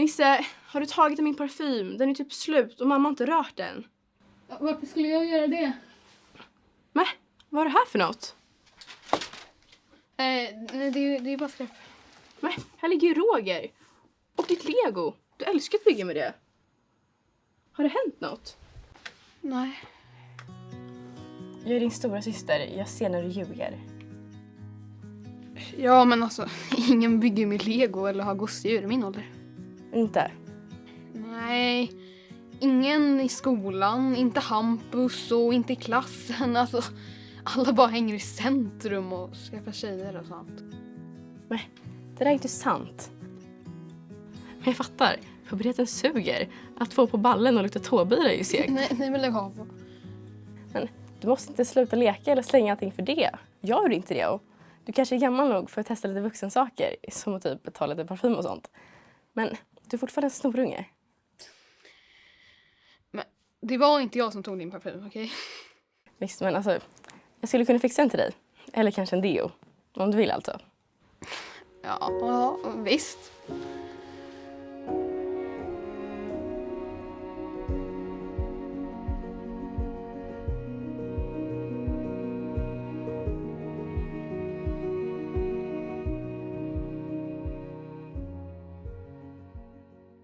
Nisse, har du tagit min parfym? Den är typ slut och mamma har inte rört den. Varför skulle jag göra det? Mäh, vad är det här för något? Eh, det, är- det är bara skräp. Mäh, här ligger ju Roger. Och ditt lego. Du älskar att bygga med det. Har det hänt något? Nej. Jag är din stora syster. Jag ser när du ljuger. Ja, men alltså, ingen bygger med lego eller har gosedjur i min ålder. Inte? Nej, ingen i skolan, inte Hampus och inte i klassen. Alltså, alla bara hänger i centrum och skaffar tjejer och sånt. Nej, det där är inte sant. Men jag fattar. Puberteten suger. Att få på ballen och lukta tåbira är ju segt. Nej, nej men lägg av. Men du måste inte sluta leka eller slänga allting för det. Jag gjorde inte det. Och du kanske är gammal nog för att testa lite vuxensaker. Som att typ ta lite parfym och sånt. Men du är fortfarande en snorunge. Men det var inte jag som tog din parfym, okej? Visst, men alltså. Jag skulle kunna fixa en till dig. Eller kanske en deo. Om du vill alltså. Ja, visst.